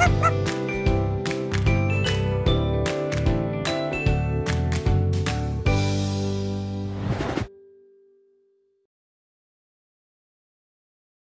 Ha ha ha!